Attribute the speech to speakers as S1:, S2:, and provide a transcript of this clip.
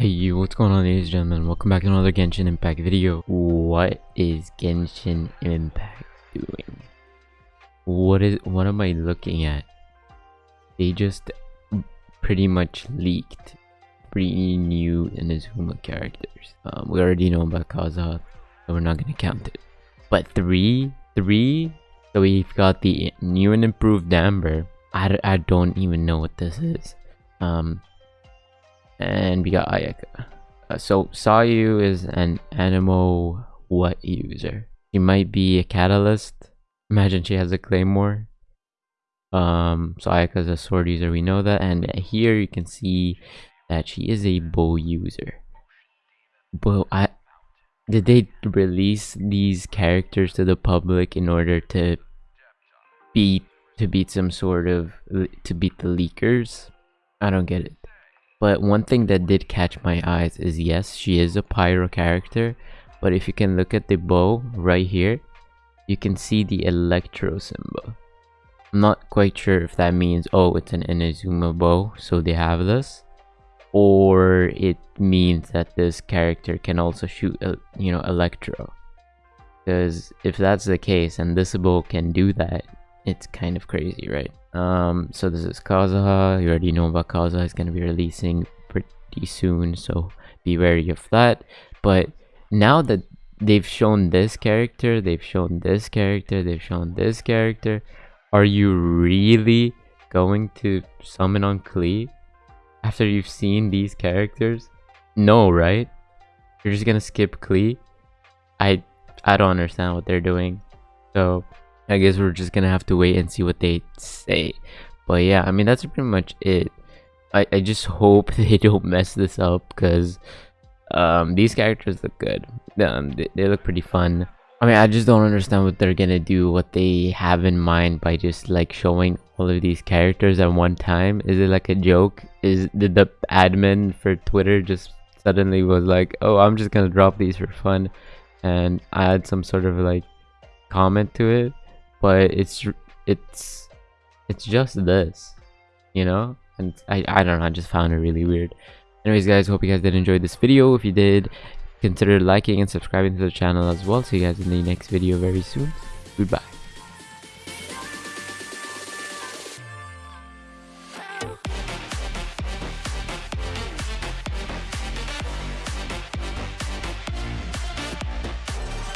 S1: Hey, you, what's going on ladies and gentlemen? Welcome back to another Genshin Impact video. What is Genshin Impact doing? What is what am I looking at? They just pretty much leaked three new Inazuma characters. Um, we already know about Kazuha, so we're not gonna count it. But three, three. So we've got the new and improved Amber. I, I don't even know what this is. Um, and we got Ayaka. Uh, so Sayu is an Anemo what user? She might be a catalyst. Imagine she has a claymore. Um, so Ayaka is a sword user, we know that. And here you can see that she is a bow user. But I did they release these characters to the public in order to beat to beat some sort of to beat the leakers? I don't get it. But one thing that did catch my eyes is yes, she is a pyro character. But if you can look at the bow right here, you can see the electro symbol. I'm not quite sure if that means, oh, it's an Inazuma bow, so they have this. Or it means that this character can also shoot, uh, you know, electro. Because if that's the case, and this bow can do that, it's kind of crazy, right? Um, so this is Kazuha. You already know about Kazuha. It's gonna be releasing pretty soon, so be wary of that. But now that they've shown this character, they've shown this character, they've shown this character, are you really going to summon on Klee after you've seen these characters? No, right? You're just gonna skip Klee? I I don't understand what they're doing. So I guess we're just gonna have to wait and see what they say. But yeah, I mean that's pretty much it. I, I just hope they don't mess this up because um, these characters look good. Um, they, they look pretty fun. I mean, I just don't understand what they're gonna do, what they have in mind by just like showing all of these characters at one time. Is it like a joke? Is did the admin for Twitter just suddenly was like, oh, I'm just gonna drop these for fun, and add some sort of like comment to it? But it's it's it's just this you know? And i i don't know i just found it really weird. Anyways guys hope you guys did enjoy this video. If you did consider liking and subscribing to the channel as well. See you guys in the next video very soon. Goodbye